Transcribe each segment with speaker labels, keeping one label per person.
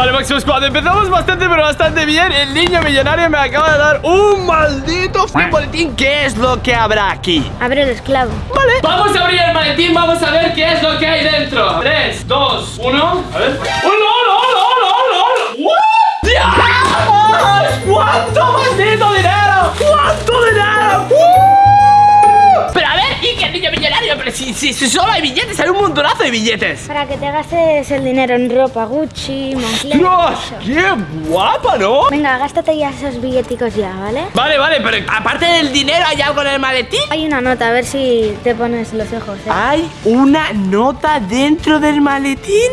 Speaker 1: Vale, Máximo Squad, empezamos bastante, pero bastante bien El niño millonario me acaba de dar un maldito boletín ¿Qué es lo que habrá aquí?
Speaker 2: Abre el esclavo.
Speaker 1: Vale Vamos a abrir el maletín, vamos a ver qué es lo que hay dentro 3, 2, 1 A ver ¡Hola, hola, hola, hola, hola. ¡Dios! ¡Cuánto maldito dinero! ¡Cuánto dinero! ¡Uh! Si, si, si solo hay billetes, hay un montonazo de billetes
Speaker 2: Para que te gastes el dinero en ropa Gucci, Moncler.
Speaker 1: ¡Dios! ¡Qué guapa, ¿no?
Speaker 2: Venga, gástate ya esos billeticos ya, ¿vale?
Speaker 1: Vale, vale, pero aparte del dinero, ¿hay algo en el maletín?
Speaker 2: Hay una nota, a ver si te pones los ojos. ¿eh?
Speaker 1: ¿Hay una nota dentro del maletín?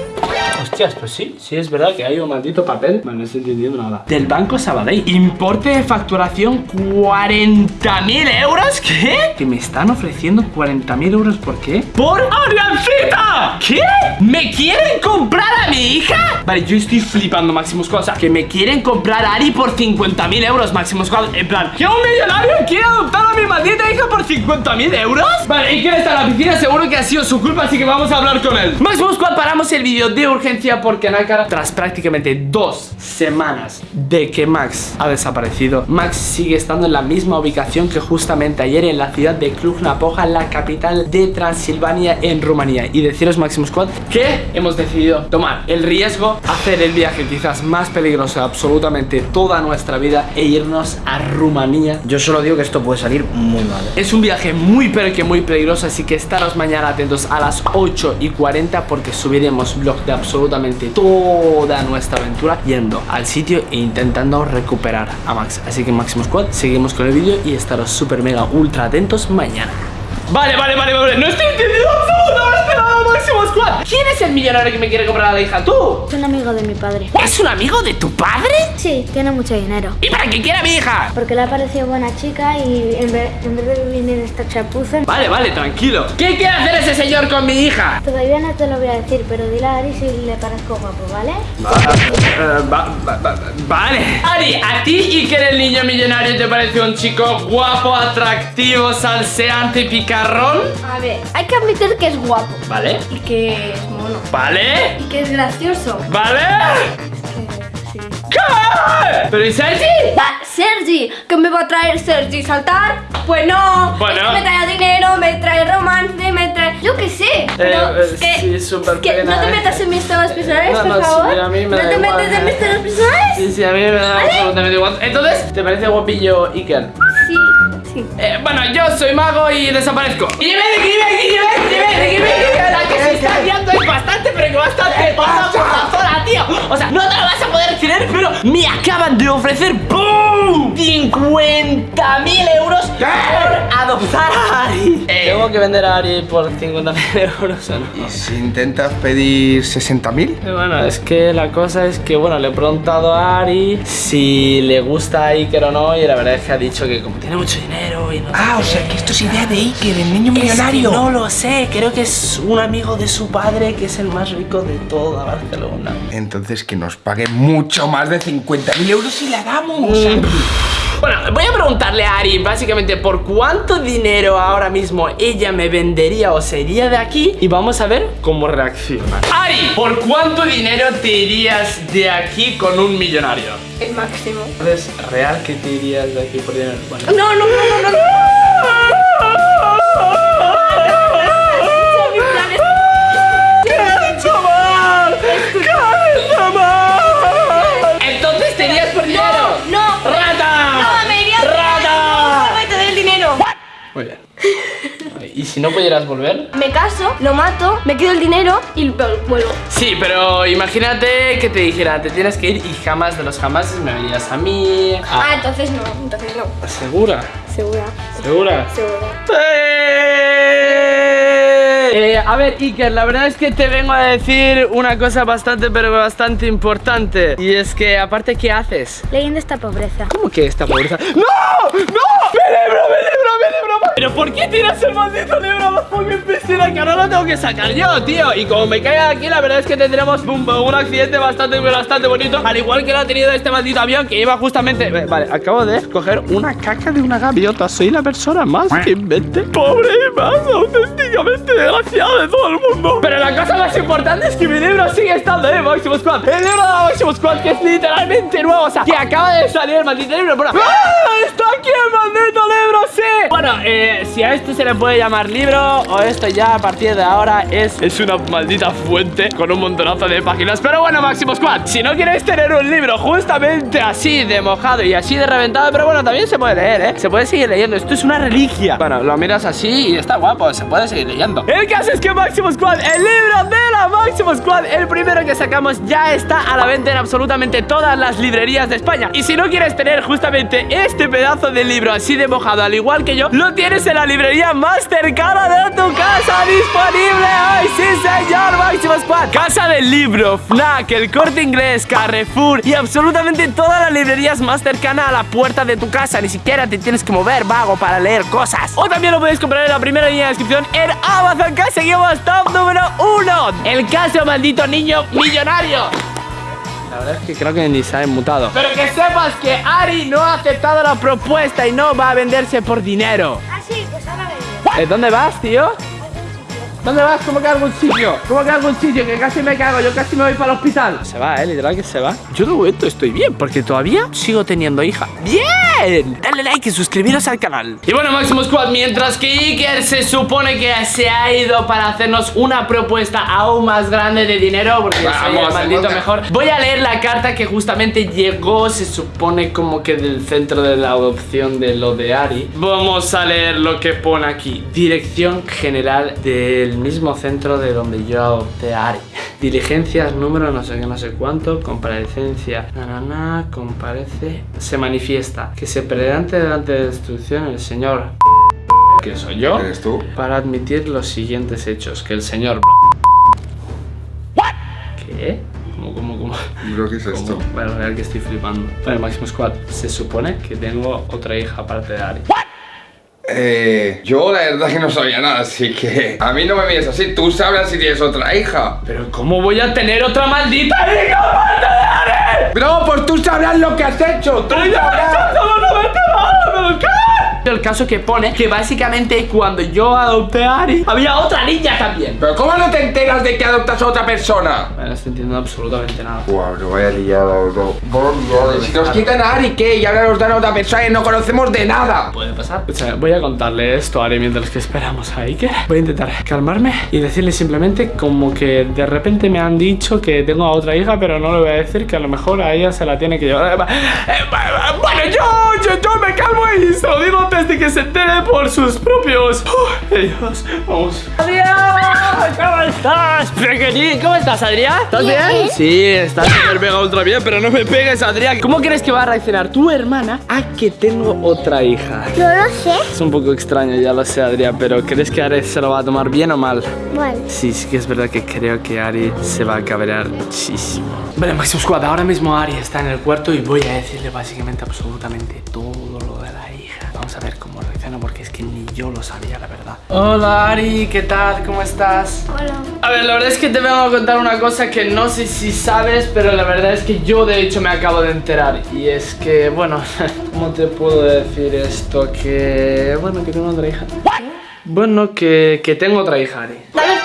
Speaker 1: Hostias, pues sí, sí es verdad que hay un maldito papel. Bueno, no estoy entendiendo nada. Del Banco Sabadell. Importe de facturación 40.000 euros. ¿Qué? Que me están ofreciendo 40.000 euros. ¿Por qué? ¡Por Ariancita! ¿Qué? ¿Me quieren comprar a mi hija? Vale, yo estoy flipando, Maximus Squad. O sea, que me quieren comprar a Ari por 50.000 euros, Maximus Squad. En plan, que un millonario quiere adoptar a mi maldita hija por 50.000 euros. Vale, ¿y quién está en la piscina? Seguro que ha sido su culpa, así que vamos a hablar con él. Maximus Squad, paramos el vídeo de urgencia porque Nakara, tras prácticamente dos semanas de que Max ha desaparecido, Max sigue estando en la misma ubicación que justamente ayer en la ciudad de Cluj-Napoca, la capital de Transilvania en Rumanía. Y deciros, Maximus Squad, que hemos decidido tomar el riesgo, hacer el viaje quizás más peligroso de absolutamente toda nuestra vida e irnos a Rumanía.
Speaker 3: Yo solo digo que esto puede salir muy mal. ¿eh?
Speaker 1: Es un viaje muy pero que muy peligroso Así que estaros mañana atentos a las 8 y 40 Porque subiremos vlog de absolutamente toda nuestra aventura Yendo al sitio e intentando recuperar a Max Así que Máximo Squad, seguimos con el vídeo Y estaros super mega ultra atentos mañana Vale, vale, vale, vale No estoy entendiendo absolutamente nada Máximo Squad ¿Quién es el millonario que me quiere comprar a la hija? ¿Tú?
Speaker 2: Es un amigo de mi padre.
Speaker 1: ¿Es un amigo de tu padre?
Speaker 2: Sí, tiene mucho dinero.
Speaker 1: ¿Y para qué quiere a mi hija?
Speaker 2: Porque le ha parecido buena chica y en vez, en vez de vivir en esta chapuza...
Speaker 1: Vale, vale, tranquilo ¿Qué quiere hacer ese señor con mi hija?
Speaker 2: Todavía no te lo voy a decir, pero dile a Ari si le parezco guapo, ¿vale?
Speaker 1: Eh, va- va- va- vale. Ari, ¿a ti y que eres el niño millonario te parece un chico guapo, atractivo, salseante y picarrón?
Speaker 4: A ver, hay que admitir que es guapo
Speaker 1: Vale.
Speaker 4: y que es mono
Speaker 1: Vale.
Speaker 4: y que es gracioso.
Speaker 1: Vale. ¿Pero y Sergi?
Speaker 4: Ah, Sergi, ¿qué me va a traer Sergi? ¿Saltar? Pues no.
Speaker 1: Bueno.
Speaker 4: Es que me trae dinero, me trae romance, me trae. Yo qué sé.
Speaker 1: Eh,
Speaker 4: es que,
Speaker 1: sí, súper
Speaker 4: que
Speaker 1: pena,
Speaker 4: no te
Speaker 1: eh.
Speaker 4: metas en mis temas personales,
Speaker 1: No,
Speaker 4: por
Speaker 1: no, sí,
Speaker 4: favor.
Speaker 1: a mí me
Speaker 4: no
Speaker 1: da
Speaker 4: te
Speaker 1: igual,
Speaker 4: metas en
Speaker 1: eh.
Speaker 4: mis temas personales.
Speaker 1: Sí, sí, a mí me da absolutamente igual. Entonces, ¿te parece guapillo Iker? Eh, bueno, yo soy mago y desaparezco. Y dime, dime, dime, dime, dime, dime, la que se está liando es bastante, pero que bastante pasa por la zona, tío. O sea, no te lo vas a poder creer, pero me acaban de ofrecer ¡boom! 50.000 euros por adoptar a Ari. ¿Tengo que vender a Ari por 50.000 euros o no?
Speaker 5: ¿Y si intentas pedir 60.000?
Speaker 1: Eh, Bueno, es que la cosa es que, bueno, le he preguntado a Ari si le gusta a Iker o no y la verdad es que ha dicho que como tiene mucho dinero y no sé
Speaker 5: Ah, o
Speaker 1: qué,
Speaker 5: sea que esto es idea de Iker, el niño
Speaker 1: es que
Speaker 5: millonario.
Speaker 1: no lo sé, creo que es un amigo de su padre que es el más rico de toda Barcelona.
Speaker 5: Entonces que nos pague mucho más de 50.000 euros y la damos.
Speaker 1: Bueno, voy a preguntarle a Ari básicamente por cuánto dinero ahora mismo ella me vendería o se iría de aquí y vamos a ver cómo reacciona. Ari, ¿por cuánto dinero te irías de aquí con un millonario?
Speaker 4: El máximo.
Speaker 1: ¿Es real que te irías de aquí por dinero? Vale.
Speaker 4: No, no, no, no, no.
Speaker 1: Entonces te irías por dinero.
Speaker 4: No.
Speaker 1: ¿Y si no pudieras volver?
Speaker 4: Me caso, lo mato, me quedo el dinero y vuel- vuelvo.
Speaker 1: Sí, pero imagínate que te dijera, te tienes que ir y jamás de los jamás me verías a mí.
Speaker 4: Ah,
Speaker 1: a-
Speaker 4: entonces no, entonces no.
Speaker 1: ¿Segura?
Speaker 4: Segura,
Speaker 1: ¿Segura?
Speaker 4: segura.
Speaker 1: Eh, a ver, Iker, la verdad es que te vengo a decir una cosa bastante, pero bastante importante. Y es que, aparte, ¿qué haces?
Speaker 2: Leyendo esta pobreza.
Speaker 1: ¿Cómo que esta pobreza? ¡No! ¡No! ¡Mi libro, mi libro, mi libro! ¿Pero por qué tiras el maldito libro abajo en mi piscina? Que ahora lo tengo que sacar yo, tío. Y como me caiga aquí, la verdad es que tendremos un, un accidente bastante, bastante bonito. Al igual que lo ha tenido este maldito avión que iba justamente. Eh, Vale, acabo de coger una caca de una gaviota. Soy la persona más invente, pobre y más auténtica básicamente de todo el mundo. Pero la cosa más importante es que mi libro sigue estando en Máximo Squad. El libro de Máximo Squad que es literalmente nuevo, o sea, que acaba de salir el maldito libro. ¡Ah! ¡Está aquí el maldito libro, sí! Bueno, eh, si a esto se le puede llamar libro o esto ya a partir de ahora es, es una maldita fuente con un montonazo de páginas. Pero bueno, Máximo Squad, si no quieres tener un libro justamente así de mojado y así de reventado, pero bueno, también se puede leer, ¿eh? Se puede seguir leyendo. Esto es una reliquia. Bueno, lo miras así y está guapo, se puede seguir leyendo. El caso es que Máximo Squad, el libro de la Máximo Squad, el primero que sacamos, ya está a la venta en absolutamente todas las librerías de España. Y si no quieres tener justamente este pedazo de libro así de mojado, al igual que yo, lo tienes en la librería más cercana de tu casa disponible hoy. Sí, señor, Máximo Squad. Casa del libro, FNAC, el corte inglés, Carrefour y absolutamente todas las librerías más cercanas a la puerta de tu casa. Ni siquiera te tienes que mover, vago, para leer cosas. O también lo podéis comprar en la primera línea de descripción en Amazon, seguimos top número uno. El caso maldito niño millonario. La verdad es que creo que ni se ha mutado. Pero que sepas que Ari no ha aceptado la propuesta y no va a venderse por dinero.
Speaker 2: Ah, sí, pues ahora vengo.
Speaker 1: ¿Eh, ¿Dónde vas, tío? ¿Dónde vas? ¿Cómo que a algún sitio? ¿Cómo que a algún sitio? Que casi me cago, yo casi me voy para el hospital. Se va, eh, literal que se va. Yo de momento estoy bien, porque todavía sigo teniendo hija. ¡Bien! Dale like y suscribiros al canal. Y bueno, Máximo Squad, mientras que Iker se supone que se ha ido para hacernos una propuesta aún más grande de dinero, porque yo soy el
Speaker 5: Vamos,
Speaker 1: maldito mejor. Voy a leer la carta que justamente llegó, se supone como que del centro de la adopción de lo de Ari. Vamos a leer lo que pone aquí. Dirección general del mismo centro de donde yo adopté a Ari. Diligencias, número, no sé qué, no sé cuánto, comparecencia, na, na, na, comparece, se manifiesta que se presente delante de la el señor que soy yo
Speaker 5: ¿Eres tú?
Speaker 1: para admitir los siguientes hechos, que el señor ¿Qué? ¿Cómo, cómo, cómo?
Speaker 5: Bro, ¿qué es
Speaker 1: ¿Cómo?
Speaker 5: esto?
Speaker 1: Bueno, real que estoy flipando. Vale, Máximo Squad, se supone que tengo otra hija aparte de Ari.
Speaker 5: Eh, yo la verdad que no sabía nada, así que a mí no me mires así. Tú sabrás si tienes otra hija.
Speaker 1: Pero ¿cómo voy a tener otra maldita hija?
Speaker 5: Bro, pues tú sabrás lo que has hecho. Tú
Speaker 1: ¡Pero yo no
Speaker 5: sabrás.
Speaker 1: El caso que pone que básicamente cuando yo adopté a Ari había otra niña también.
Speaker 5: Pero ¿cómo no te enteras de que adoptas a otra persona?
Speaker 1: No estoy entendiendo absolutamente nada.
Speaker 5: Buah, bro, vaya liada, bro. Si nos quitan a Ari, ¿qué? Y ahora nos dan a otra persona y no conocemos de nada.
Speaker 1: Puede pasar. O sea, voy a contarle esto a Ari mientras que esperamos a Iker. Voy a intentar calmarme y decirle simplemente como que de repente me han dicho que tengo a otra hija, pero no le voy a decir que a lo mejor a ella se la tiene que llevar. Eh, Bueno, yo, yo, yo me calmo y se lo digo antes de que se entere por sus propios. Uf, Dios, vamos. Adrián, ¿cómo estás, pequeñín? ¿Cómo estás, Adrián? ¿Estás bien? Sí, estás súper mega ultra bien, pero no me pegues, Adrián. ¿Cómo crees que va a reaccionar tu hermana a que tengo otra hija?
Speaker 2: No lo sé.
Speaker 1: Es un poco extraño, ya lo sé, Adrián, pero ¿crees que Ari se lo va a tomar bien o mal?
Speaker 2: Bueno.
Speaker 1: Sí, sí que es verdad que creo que Ari se va a cabrear muchísimo. Vale, Maximum Squad, ahora mismo Ari está en el cuarto y voy a decirle básicamente absolutamente todo lo de la. Vamos a ver cómo reacciona porque es que ni yo lo sabía, la verdad. Hola Ari, ¿qué tal? ¿Cómo estás?
Speaker 2: Hola.
Speaker 1: A ver, la verdad es que te vengo a contar una cosa que no sé si sabes, pero la verdad es que yo de hecho me acabo de enterar. Y es que, bueno, ¿cómo te puedo decir esto? Que, bueno, que tengo otra hija. Bueno, que, que tengo otra hija, Ari.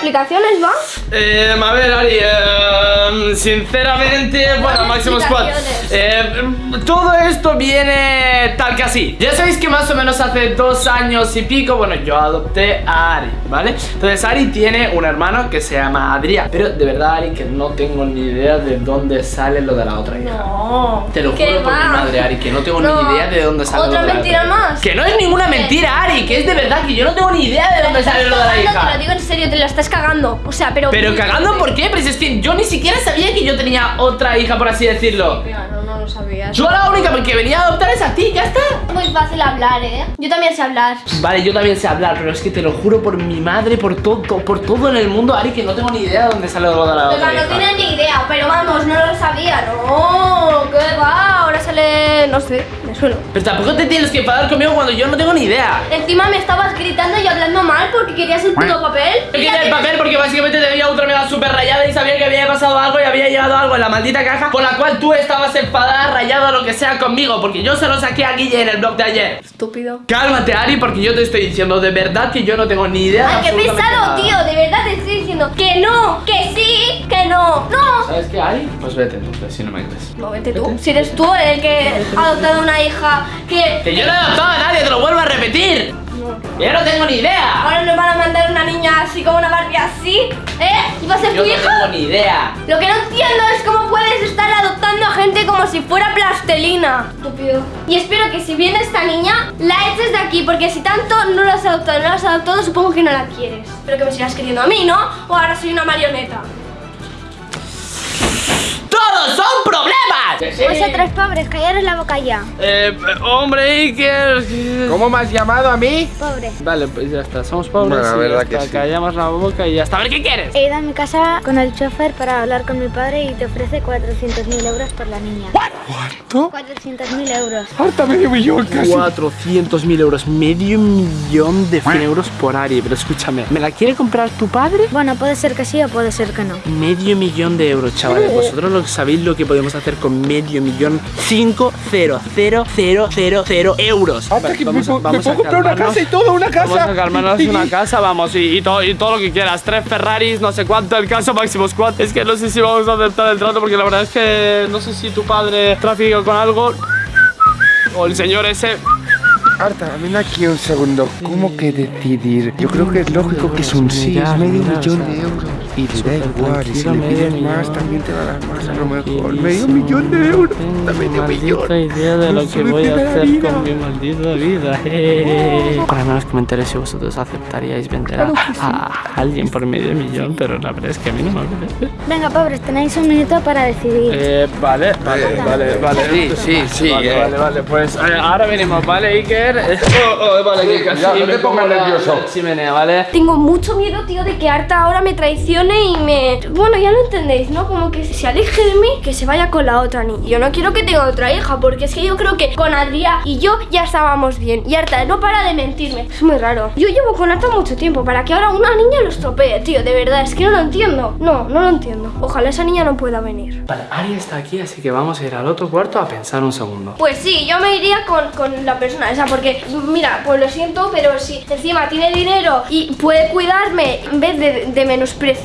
Speaker 4: Dame explicaciones, ¿va?
Speaker 1: Eh, a ver, Ari, eh, sinceramente, bueno, Máximo Squad, eh, todo esto viene tal que así. Ya sabéis que más o menos hace dos años y pico, bueno, yo adopté a Ari, ¿vale? Entonces Ari tiene un hermano que se llama Adrián, pero de verdad, Ari, que no tengo ni idea de dónde sale lo de la otra hija.
Speaker 4: No.
Speaker 1: Te lo
Speaker 4: ¿Qué
Speaker 1: juro por mi madre, Ari, que no tengo
Speaker 4: No.
Speaker 1: ni idea de dónde sale
Speaker 4: ¿Otra
Speaker 1: lo de la
Speaker 4: mentira
Speaker 1: otra hija.
Speaker 4: más?
Speaker 1: Que no es ninguna mentira, Ari, que es de verdad que yo no tengo ni idea de dónde sale lo de la
Speaker 4: Te
Speaker 1: hija.
Speaker 4: lo digo en serio, te la estás cagando. O sea, pero.
Speaker 1: Pero cagando, ¿por qué? Pero si es que yo ni siquiera sabía que yo tenía otra hija, por así decirlo.
Speaker 4: Mira, no, no lo sabías.
Speaker 1: Yo la única que venía a adoptar es a ti, ya está.
Speaker 2: Es muy fácil hablar, ¿eh?
Speaker 4: Yo también sé hablar.
Speaker 1: Vale, yo también sé hablar, pero es que te lo juro por mi madre, por todo, por todo en el mundo, Ari, que no tengo ni idea de dónde sale lo de la
Speaker 4: Pero
Speaker 1: otra
Speaker 4: no tienes ni idea, pero vamos, no lo sabía, no. ¿Qué va? Ahora sale. No sé, suelo.
Speaker 1: Pero tampoco te tienes que enfadar conmigo cuando yo no tengo ni idea.
Speaker 4: Encima me estabas gritando y hablando mal porque querías el puto papel.
Speaker 1: Yo quería el papel porque básicamente te veía otra mega super rayada y sabía que había pasado algo y había llegado algo en la maldita caja por la cual tú estabas enfadada, rayada o lo que sea conmigo porque yo se lo saqué a Guille en el blog de ayer.
Speaker 4: Estúpido.
Speaker 1: Cálmate, Ari, porque yo te estoy diciendo de verdad que yo no tengo ni idea. de
Speaker 4: Ay, qué pesado, tío. De verdad te estoy diciendo que no, que sí, que no. No.
Speaker 1: ¿Sabes qué, Ari? Pues vete, entonces, si no me crees.
Speaker 4: No, vete tú. Si eres tú el que ha adoptado una hija que
Speaker 1: Que yo no he adoptado a nadie, te lo vuelvo a repetir. Yo no tengo ni idea.
Speaker 4: ahora nos van a mandar una niña así como una Barbie así, ¿eh? ¿Y va a ser
Speaker 1: Yo
Speaker 4: tu
Speaker 1: no
Speaker 4: hija?
Speaker 1: tengo ni idea.
Speaker 4: Lo que no entiendo es cómo puedes estar adoptando a gente como si fuera plastelina. Estúpido. Y espero que si viene esta niña, la eches de aquí, porque si tanto no la has adoptado, no la has adoptado, supongo que no la quieres. Pero que me sigas queriendo a mí, ¿no? O ahora soy una marioneta.
Speaker 2: Vosotros pobres, callaros la boca ya.
Speaker 1: Eh, hombre, Iker.
Speaker 3: ¿Cómo me has llamado a mí?
Speaker 2: Pobre.
Speaker 1: Vale, pues ya está, somos pobres.
Speaker 3: Bueno, la
Speaker 1: y
Speaker 3: verdad que sí.
Speaker 1: Callamos la boca y ya está. A ver, ¿qué quieres?
Speaker 2: He ido a mi casa con el chofer para hablar con mi padre y te ofrece 400.000 euros por la niña.
Speaker 3: ¿Cuánto?
Speaker 2: 400.000 euros.
Speaker 3: Harta medio millón casi.
Speaker 1: 400.000 euros, medio millón de 100 euros por Ari. Pero escúchame, ¿me la quiere comprar tu padre?
Speaker 2: Bueno, puede ser que sí o puede ser que no.
Speaker 1: Medio millón de euros, chavales. Vosotros lo sabéis lo que podemos hacer con medio millón. 50000 euros.
Speaker 3: Hasta
Speaker 1: Vale,
Speaker 3: que me,
Speaker 1: vamos a-
Speaker 3: me
Speaker 1: vamos a
Speaker 3: puedo comprar una casa y todo, una casa.
Speaker 1: Vamos a calmarnos una casa, vamos, y, y todo, y todo lo que quieras. Tres Ferraris, no sé cuánto, el caso máximo squad. Es que no sé si vamos a aceptar el trato porque la verdad es que no sé si tu padre trafica con algo. O el señor ese.
Speaker 3: Arta, ven aquí un segundo. ¿Cómo que decidir? Yo creo que es lógico que es un sí, es medio millón de euros. Y te da igual, y si le pides más, también te va a dar más a lo mejor. Medio millón de euros. Da medio millón.
Speaker 1: idea de
Speaker 3: lo que voy a hacer con mi
Speaker 1: maldita vida. Para menos que me enteré si vosotros aceptaríais vender a, a alguien por medio millón, pero la verdad es que a mí no me apetece.
Speaker 2: Venga, pobres, tenéis un minuto para decidir.
Speaker 1: Eh, vale, vale,
Speaker 3: Eh,
Speaker 1: vale, vale.
Speaker 3: sí, sí, sí,
Speaker 1: Vale,
Speaker 3: eh.
Speaker 1: vale, vale, pues eh, ahora venimos, ¿vale, Iker? Eh, oh, oh, vale, que casi
Speaker 3: cuidado, no
Speaker 1: me
Speaker 3: te pongas nervioso.
Speaker 1: la chimenea, ¿vale?
Speaker 4: Tengo mucho miedo, tío, de que Arta ahora me traicione y me... Bueno, ya lo entendéis, ¿no? Como que se aleje de mí, que se vaya con la otra niña. Yo no quiero que tenga otra hija, porque es que yo creo que con Adrián y yo ya estábamos bien. Y Arta no para de mentirme. Es muy raro. Yo llevo con Arta mucho tiempo para que ahora una niña lo estropee, tío. De verdad, es que no lo entiendo. No, no lo entiendo. Ojalá esa niña no pueda venir.
Speaker 1: Vale, Ari está aquí, así que vamos a ir al otro cuarto a pensar un segundo.
Speaker 4: Pues sí, yo me iría con, con la persona esa, porque mira, pues lo siento, pero si encima tiene dinero y puede cuidarme en vez de, de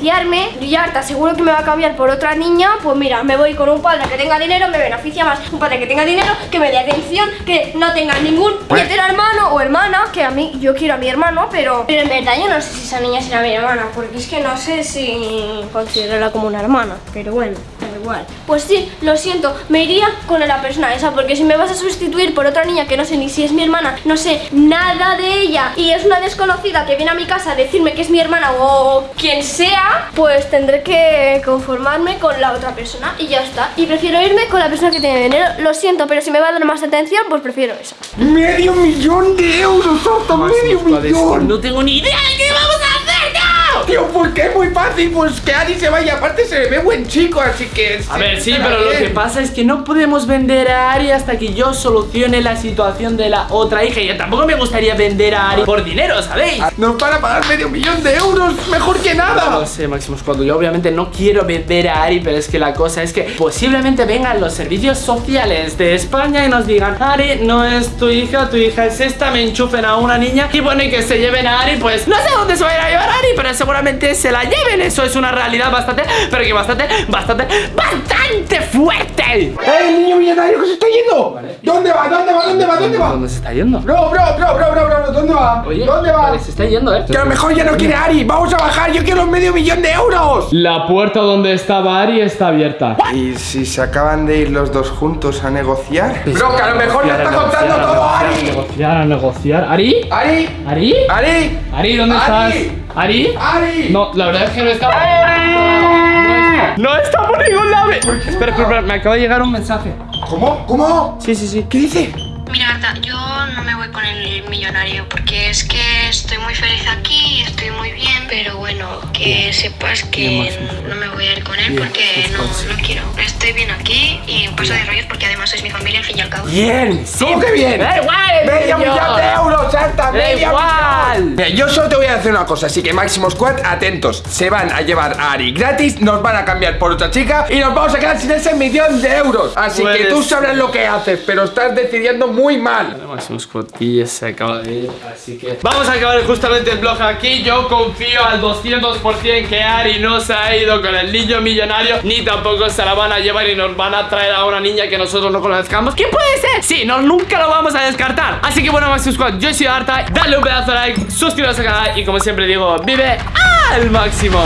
Speaker 4: menospreciarme, y ya te aseguro que me va a cambiar por otra niña, pues mira, me voy con un padre que tenga dinero, me beneficia más un padre que tenga dinero, que me dé atención, que no tenga ningún puñetero hermano o hermana, que a mí, yo quiero a mi hermano, pero, pero en verdad yo no sé si esa niña será mi hermana, porque es que no sé si considerarla como una hermana, pero bueno. da Igual. Pues sí, lo siento, me iría con la persona esa, porque si me vas a sustituir por otra niña que no sé ni si es mi hermana, no sé nada de ella y es una desconocida que viene a mi casa a decirme que es mi hermana o quien sea, pues tendré que conformarme con la otra persona y ya está. Y prefiero irme con la persona que tiene dinero. Lo siento, pero si me va a dar más atención, pues prefiero esa.
Speaker 3: Medio millón de euros, Arta, medio millón.
Speaker 1: No tengo ni idea de qué vamos a hacer, tío.
Speaker 3: ¿por qué es muy fácil? Pues que Ari se vaya. Aparte se le ve buen chico, así que...
Speaker 1: A ver, sí, pero lo que pasa es que no podemos vender a Ari hasta que yo solucione la situación de la otra hija. Y tampoco me gustaría vender a Ari por dinero, ¿sabéis?
Speaker 3: Nos van a pagar medio millón de euros, mejor que
Speaker 1: No
Speaker 3: nada.
Speaker 1: lo sé, Maximus, cuando yo obviamente no quiero vender a Ari, pero es que la cosa es que posiblemente vengan los servicios sociales de España y nos digan, Ari, no es tu hija, tu hija es esta, me enchufen a una niña y bueno, y que se lleven a Ari, pues no sé dónde se va a ir a llevar a Ari, pero seguramente se la lleven, eso es una realidad bastante, pero que bastante, bastante, bastante fuerte.
Speaker 3: ¡Eh, el niño millonario que se está yendo! ¿Dónde va? ¿Dónde va? ¿Dónde va? ¿Dónde va?
Speaker 1: ¿Dónde se está yendo?
Speaker 3: Bro, bro, bro, bro, bro, bro, ¿dónde va?
Speaker 1: Oye,
Speaker 3: ¿Dónde va?
Speaker 1: vale, se está yendo, ¿eh?
Speaker 3: Que a lo mejor ya no quiere Ari. Vamos a bajar, yo quiero medio millón de euros.
Speaker 1: La puerta donde estaba Ari está abierta.
Speaker 3: ¿Y si se acaban de ir los dos juntos a negociar? Bro, que a lo mejor le está contando todo a
Speaker 1: negociar,
Speaker 3: Ari.
Speaker 1: negociar, a negociar. ¿Ari?
Speaker 3: Ari,
Speaker 1: ¿Ari?
Speaker 3: Ari,
Speaker 1: Ari, ¿dónde
Speaker 3: Ari.
Speaker 1: estás? ¿Ari?
Speaker 3: Ari.
Speaker 1: No, la verdad es que no está. No, no está por ningún lado. Espera, espera, espera, me acaba de llegar un mensaje.
Speaker 3: ¿Cómo? ¿Cómo?
Speaker 1: Sí, sí, sí.
Speaker 3: ¿Qué dice?
Speaker 6: Mira, Arta, yo me voy con el millonario porque es que estoy muy feliz aquí y estoy muy bien, pero bueno, que sepas que no me voy a ir con él porque no, no quiero. Estoy bien aquí y paso de rollos porque además es mi familia al fin y al cabo.
Speaker 1: Bien, sí.
Speaker 3: ¿Cómo que bien?
Speaker 1: Da igual,
Speaker 3: ¡Medio millón de euros, Santa! ¡Medio
Speaker 1: igual.
Speaker 3: millón! Mira, yo solo te voy a decir una cosa, así que Máximo Squad, atentos. Se van a llevar a Ari gratis, nos van a cambiar por otra chica y nos vamos a quedar sin ese millón de euros. Así que tú sabrás lo que haces, pero estás decidiendo muy mal.
Speaker 1: Máximo Squad y se acaba de ir, así que vamos a acabar justamente el blog aquí. Yo confío al 200% que Ari no se ha ido con el niño millonario, ni tampoco se la van a llevar y nos van a traer a una niña que nosotros no conozcamos. ¿Quién puede ser? Sí, no, nunca lo vamos a descartar. Así que bueno, Máximo Squad, yo soy Arta, dale un pedazo de like, suscríbete al canal y como siempre digo, vive al máximo.